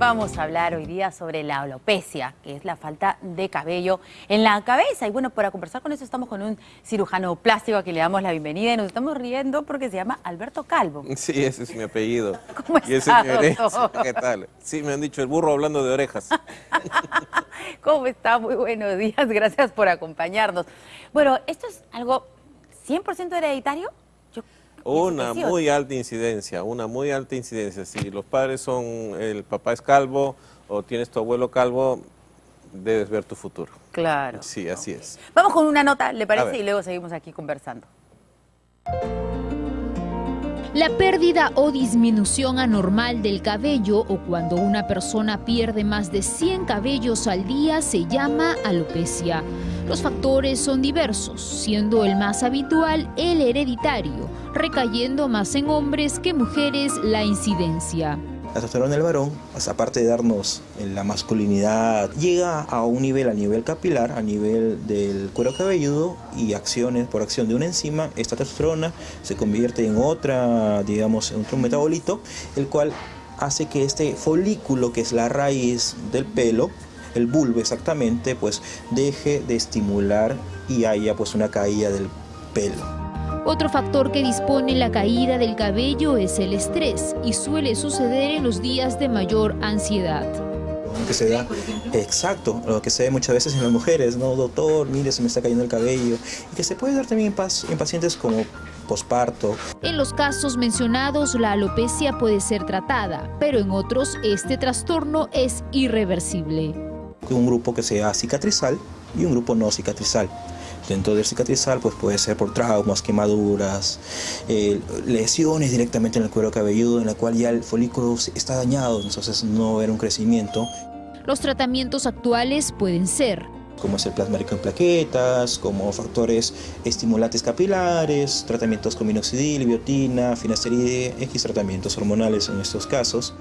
Vamos a hablar hoy día sobre la alopecia, que es la falta de cabello en la cabeza. Y bueno, para conversar con eso estamos con un cirujano plástico a quien le damos la bienvenida y nos estamos riendo porque se llama Alberto Calvo. Sí, ese es mi apellido. ¿Cómo y ese está, es mi doctor? ¿Qué tal? Sí, me han dicho el burro hablando de orejas. ¿Cómo está? Muy buenos días, gracias por acompañarnos. Bueno, ¿esto es algo 100% hereditario? Una que sí, ¿o muy alta incidencia, una muy alta incidencia. Si los padres son, el papá es calvo o tienes tu abuelo calvo, debes ver tu futuro. Claro. Sí, así es. Vamos con una nota, ¿le parece? Y luego seguimos aquí conversando. La pérdida o disminución anormal del cabello o cuando una persona pierde más de 100 cabellos al día se llama alopecia. Los factores son diversos, siendo el más habitual el hereditario, recayendo más en hombres que mujeres la incidencia. La testosterona del varón, pues, aparte de darnos en la masculinidad, llega a un nivel a nivel capilar, a nivel del cuero cabelludo y acciones por acción de una enzima, esta testosterona se convierte en otra, digamos, en otro metabolito, el cual hace que este folículo que es la raíz del pelo, el bulbo exactamente, pues deje de estimular y haya pues una caída del pelo. Otro factor que dispone la caída del cabello es el estrés y suele suceder en los días de mayor ansiedad. que se da exacto lo que se ve muchas veces en las mujeres no doctor mire se me está cayendo el cabello y que se puede dar también en, pacientes como posparto En los casos mencionados, la alopecia puede ser tratada, pero en otros este trastorno es irreversible. un grupo que sea cicatrizal y un grupo no cicatrizal dentro del cicatrizal pues puede ser por traumas quemaduras eh, lesiones directamente en el cuero cabelludo en la cual ya el folículo está dañado entonces no va a haber un crecimiento Los tratamientos actuales pueden ser como es el plasma rico en plaquetas, como factores estimulantes capilares, tratamientos con minoxidil, biotina, finasteride, X tratamientos hormonales en estos casos.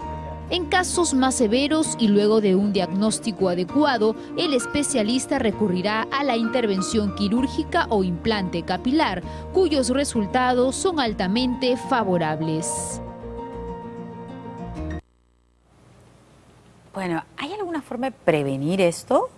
En casos más severos y luego de un diagnóstico adecuado, el especialista recurrirá a la intervención quirúrgica o implante capilar, cuyos resultados son altamente favorables. Bueno, ¿hay alguna forma de prevenir esto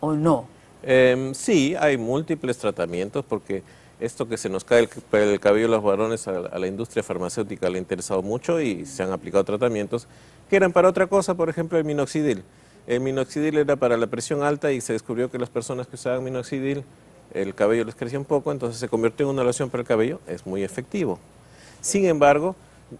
o no? Em, sí, hay múltiples tratamientos porque esto que se nos cae el, el cabello de los varones a, a la industria farmacéutica le ha interesado mucho y se han aplicado tratamientos que eran para otra cosa, por ejemplo el minoxidil. El minoxidil era para la presión alta y se descubrió que las personas que usaban minoxidil el cabello les crecía un poco, entonces se convirtió en una loción para el cabello, es muy efectivo. Sin embargo,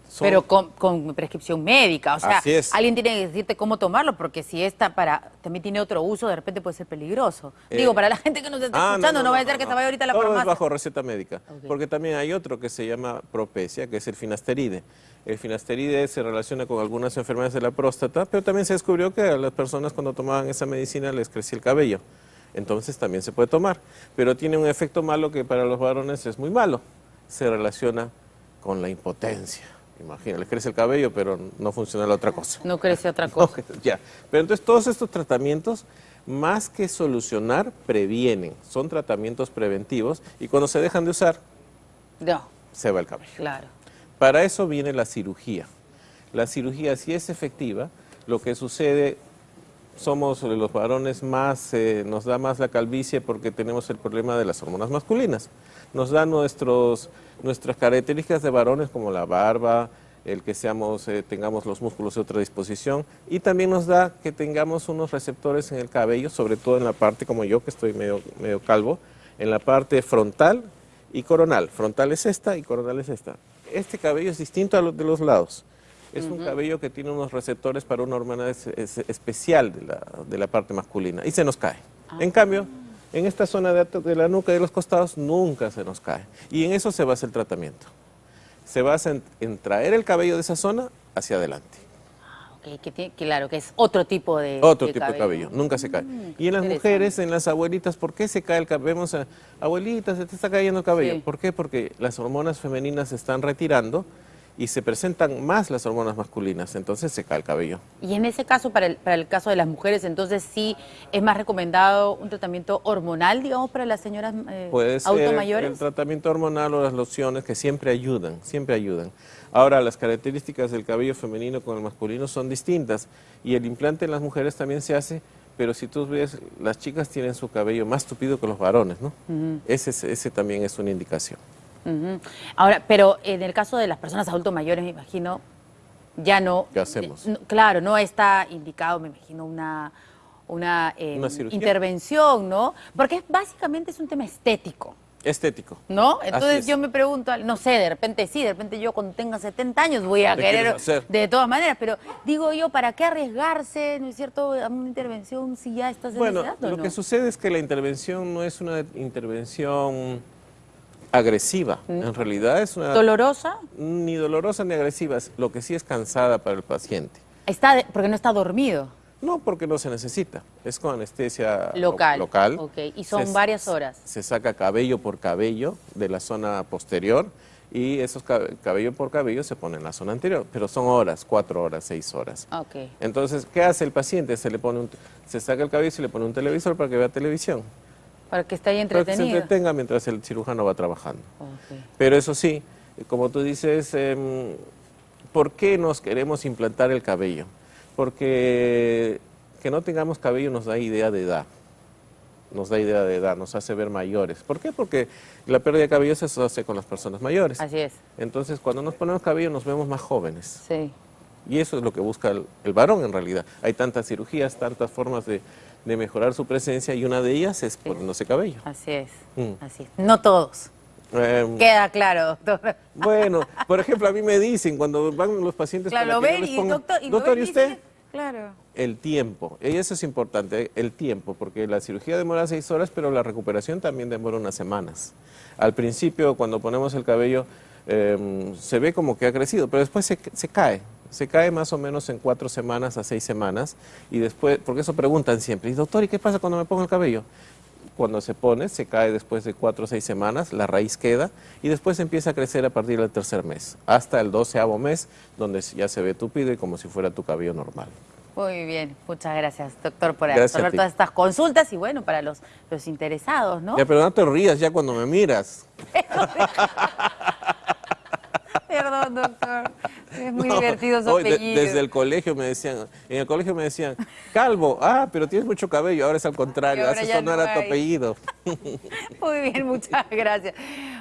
son- Pero con, con prescripción médica, o sea, Así es. alguien tiene que decirte cómo tomarlo, porque si esta para también tiene otro uso, de repente puede ser peligroso. Eh, Digo, para la gente que nos está Ah, escuchando, no, vaya a ser que se vaya ahorita a la farmacia. es bajo receta médica. Porque también hay otro que se llama propecia, que es el finasteride. El finasteride se relaciona con algunas enfermedades de la próstata, pero también se descubrió que a las personas cuando tomaban esa medicina les crecía el cabello. Entonces también se puede tomar. Pero tiene un efecto malo que para los varones es muy malo. Se relaciona con la impotencia. Imagina, les crece el cabello, pero no funciona la otra cosa. No crece otra cosa. Ya, pero entonces todos estos tratamientos, más que solucionar, previenen. Son tratamientos preventivos y cuando se dejan de usar, No, se va el cabello. claro. Para eso viene la cirugía. La cirugía, si es efectiva, lo que sucede, somos los varones más, eh, nos da más la calvicie porque tenemos el problema de las hormonas masculinas. Nos da nuestros, nuestras características de varones como la barba, el que seamos, eh, tengamos los músculos de otra disposición y también nos da que tengamos unos receptores en el cabello, sobre todo en la parte como yo, que estoy medio, medio calvo, en la parte frontal y coronal. Frontal es esta y coronal es esta. Este cabello es distinto a los de los lados. Es un cabello que tiene unos receptores para una hormona es- es- especial de la, de la parte masculina y se nos cae. En cambio, en esta zona de, de la nuca y de los costados nunca se nos cae. Y en eso se basa el tratamiento. Se basa en, en traer el cabello de esa zona hacia adelante. Ok, que tiene- claro, que es otro tipo de Otro de tipo de cabello, nunca se cae. Mm, y en las mujeres, en las abuelitas, ¿por qué se cae el cabello? Vemos a abuelitas, se te está cayendo el cabello. Sí. ¿Por qué? Porque las hormonas femeninas se están retirando y se presentan más las hormonas masculinas, entonces se cae el cabello. Y en ese caso, para el, para el caso de las mujeres, entonces sí es más recomendado un tratamiento hormonal, digamos, para las señoras eh, Puede ser el, tratamiento hormonal o las lociones que siempre ayudan, siempre ayudan. Ahora, las características del cabello femenino con el masculino son distintas y el implante en las mujeres también se hace, pero si tú ves, las chicas tienen su cabello más tupido que los varones, ¿no? ese, es- ese también es una indicación. Ahora, pero en el caso de las personas adultos mayores, me imagino, ya no... ¿Qué hacemos? no- claro, no está indicado, me imagino, una, una, eh, Una intervención, ¿no? Porque es- básicamente es un tema estético. Estético. ¿No? Entonces es. yo me pregunto, no sé, de repente sí, de repente yo cuando tenga 70 años voy a ¿Qué querer, de todas maneras, pero digo yo, ¿para qué arriesgarse, no es cierto, a una intervención si ya estás en Bueno, edad, o lo no? que sucede es que la intervención no es una intervención agresiva, en realidad es una... ¿Dolorosa? Ni dolorosa ni agresiva, es- lo que sí es cansada para el paciente. Está de- porque no está dormido. No porque no se necesita, es con anestesia lo- Local. local. Ok, y son varias horas. Se saca cabello por cabello de la zona posterior y esos cabe- cabello por cabello se pone en la zona anterior, pero son horas, cuatro horas, seis horas. Ok. Entonces, ¿qué hace el paciente? Se le pone un, se saca el cabello y se le pone un televisor para que vea televisión, Para que esté ahí para que se entretenido. entretenga mientras el cirujano va trabajando. Pero eso sí, como tú dices, em, ¿por qué nos queremos implantar el cabello? Porque que no tengamos cabello nos da idea de edad. Nos da idea de edad, nos hace ver mayores. ¿Por qué? Porque la pérdida de cabello se hace con las personas mayores. Así es, Entonces, cuando nos ponemos cabello nos vemos más jóvenes. sí. Y eso es lo que busca el, el varón en realidad. Hay tantas cirugías, tantas formas de, de mejorar su presencia y una de ellas es poniéndose cabello. Así es, Mm. así es. No todos. Em, Queda claro, doctor. Bueno, por ejemplo, a mí me dicen cuando van los pacientes Claro, lo ven y doctor, y doctor, ¿y usted? Claro. El tiempo, y eso es importante, el tiempo, porque la cirugía demora seis horas, pero la recuperación también demora unas semanas. Al principio, cuando ponemos el cabello, em, se ve como que ha crecido, pero después se, se cae. Se cae más o menos en cuatro semanas a seis semanas, y después, porque eso preguntan siempre, y doctor, ¿y qué pasa cuando me pongo el cabello? Cuando se pone, se cae después de cuatro o seis semanas, la raíz queda y después empieza a crecer a partir del tercer mes, hasta el doceavo mes, donde ya se ve tupido y como si fuera tu cabello normal. Muy bien, muchas gracias, doctor, por resolver todas estas consultas y bueno, para los, los interesados, ¿no? Ya, pero no te rías ya cuando me miras. Perdón, doctor. Es muy No, divertido su de- desde el colegio me decían, en el colegio me decían, calvo, ah, pero tienes mucho cabello, ahora es al contrario, ya eso no era tu apellido. Muy bien, muchas gracias.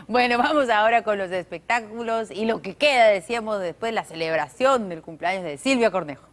Bueno, vamos ahora con los espectáculos y lo que queda, decíamos, después la celebración del cumpleaños de Silvia Cornejo.